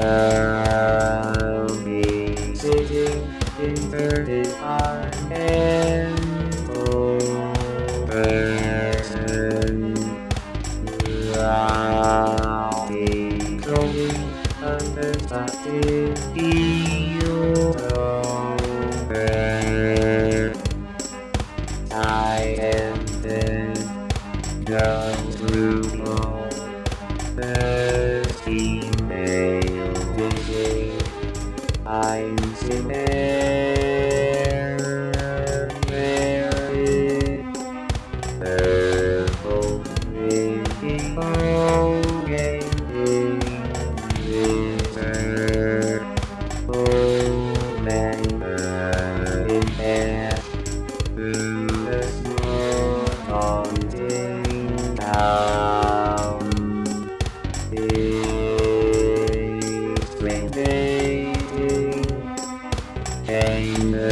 I'll be sitting inverted on an old. I'll under the sea.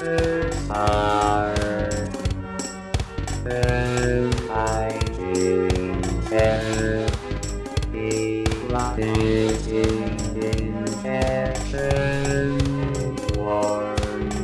Matic Lovers Heart Fighting Terror Sitting in heaven, warning